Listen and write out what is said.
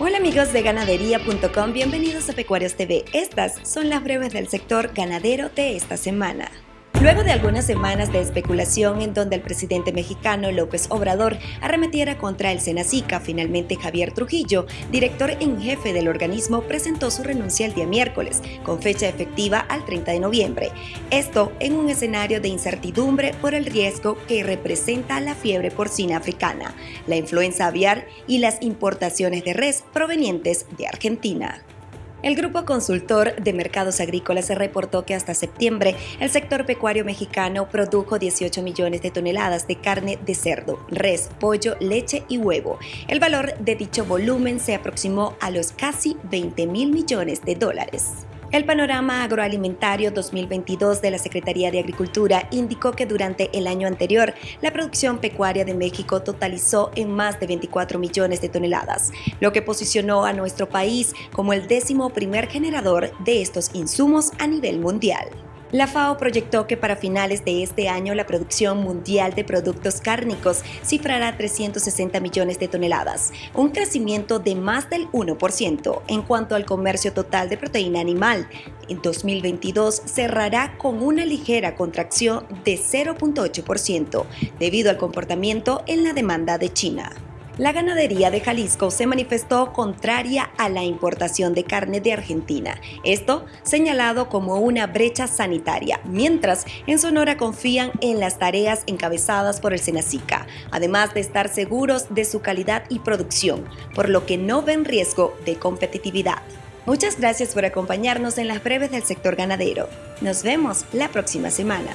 Hola amigos de ganadería.com, bienvenidos a Pecuarios TV. Estas son las breves del sector ganadero de esta semana. Luego de algunas semanas de especulación en donde el presidente mexicano López Obrador arremetiera contra el Senacica, finalmente Javier Trujillo, director en jefe del organismo, presentó su renuncia el día miércoles, con fecha efectiva al 30 de noviembre. Esto en un escenario de incertidumbre por el riesgo que representa la fiebre porcina africana, la influenza aviar y las importaciones de res provenientes de Argentina. El Grupo Consultor de Mercados Agrícolas reportó que hasta septiembre el sector pecuario mexicano produjo 18 millones de toneladas de carne de cerdo, res, pollo, leche y huevo. El valor de dicho volumen se aproximó a los casi 20 mil millones de dólares. El panorama agroalimentario 2022 de la Secretaría de Agricultura indicó que durante el año anterior la producción pecuaria de México totalizó en más de 24 millones de toneladas, lo que posicionó a nuestro país como el décimo primer generador de estos insumos a nivel mundial. La FAO proyectó que para finales de este año la producción mundial de productos cárnicos cifrará 360 millones de toneladas, un crecimiento de más del 1%. En cuanto al comercio total de proteína animal, en 2022 cerrará con una ligera contracción de 0.8% debido al comportamiento en la demanda de China. La ganadería de Jalisco se manifestó contraria a la importación de carne de Argentina, esto señalado como una brecha sanitaria, mientras en Sonora confían en las tareas encabezadas por el Senacica, además de estar seguros de su calidad y producción, por lo que no ven riesgo de competitividad. Muchas gracias por acompañarnos en las breves del sector ganadero. Nos vemos la próxima semana.